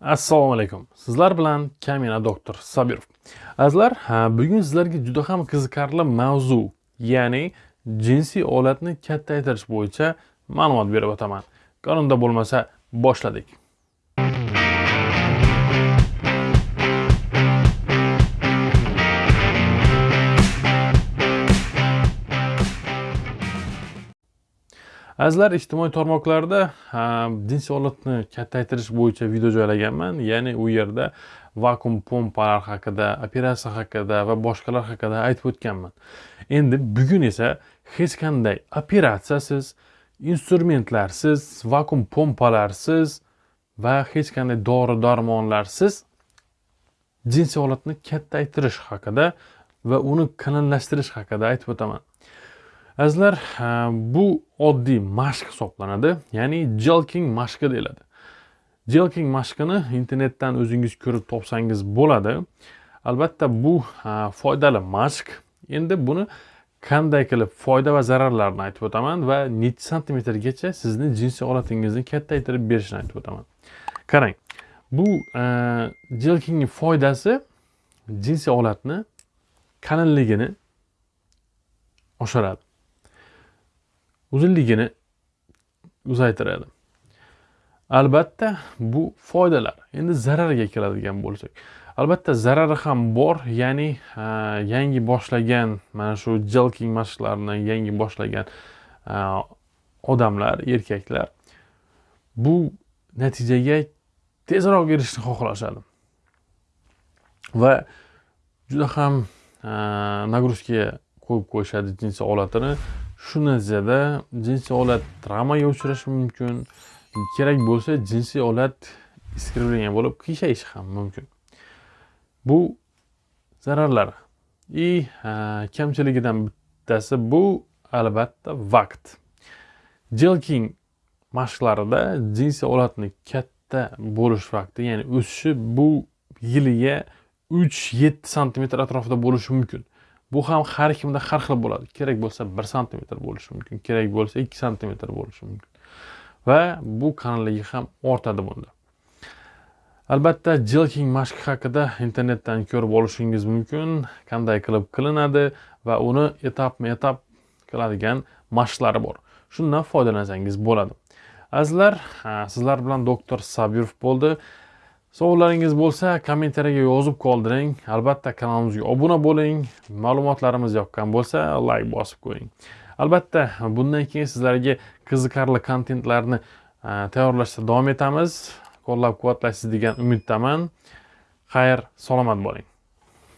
assalomu alaykum. Sizlar bilan kamina doktor sabirov. Azizlar bugun sizlarga juda ham qiziqarli mavzu ya'ni jinsiy olatni kattaytirish bo'yicha ma'lumot berib o'taman. Qonunda bo'lmasa boshladik. Azizlar ijtimoiy tarmoqlarda jinsiy holatni kattaytirish bo'yicha video joylaganman. Ya'ni u yerda vakuum pompalar haqida operatsiya haqida va boshqalar haqida aytib o'tganman. Endi bugun esa hech qanday operatsiyasiz instrumentlarsiz vakuum pompalarsiz va hech qanday dori darmonlarsiz jinsiy holatni kattaytirish haqida va uni qalinlashtirish haqida aytib o'taman. Azizlar bu oddiy mashq hisoblanadi ya'ni jelking mashqi deyiladi. Jelking mashqini internetdan o'zingiz ko'rib topsangiz bo'ladi. Albatta bu foydali mashq. Endi buni qanday qilib foyda va zararlarini aytib o'taman va nechi santimetrgacha sizni jinsiy olatingizni kattaytirib berishini aytib o'taman. Qarang bu jelkingni foydasi jinsiy olatni qalinligini oshiradi. Uzunligini uzaytiradi. Albatta bu foydalar endi zararga keladigan bo'lsak. Albatta zarari ham bor ya'ni yangi boshlagan mana shu jelking mashqlarini yangi boshlagan odamlar erkaklar bu natijaga tezroq erishishni xohlashadi. Va juda ham nagruzkaga qo'yib qo'yishadi jinsiy holatini shu natijada jinsiy olat travmaga uchrashi mumkin. Kerak bo'lsa jinsiy olat искривление bo'lib qiyshayshi ham mumkin. Bu zararlari и kamchiligidan bittasi bu albatta vaqt. Jelking mashqlarida jinsiy olatni katta bo'lish vaqti ya'ni o'sishi bu yiliga uch yetti santimetr atrofida bo'lishi mumkin. Bu ham har kimda har xil bo'ladi. Kerak bo'lsa bir santimetr bo'lishi mumkin kerak bo'lsa ikki santimetr bo'lishi mumkin. Va bu qalinligi ham ortadi bunda. Albatta jilking mashqi haqida internetdan ko'rib olishingiz mumkin qanday qilib qilinadi va uni etapma etap qiladigan mashqlari bor. Shundan foydalansangiz bo'ladi. Azizlar sizlar bilan doktor sabirov bo'ldi. Savollaringiz bo'lsa kommentariyaga yozib qoldiring. Albatta kanalimizga obuna bo'ling. Ma'lumotlarimiz yoqqan bo'lsa layk bosib qo'ying albatta bundan keyin sizlarga qiziqarli kontentlarni e, tayyorlashda davom etamiz. Qo'llab quvvatlaysiz degan umiddaman. Xayr salomat bo'ling.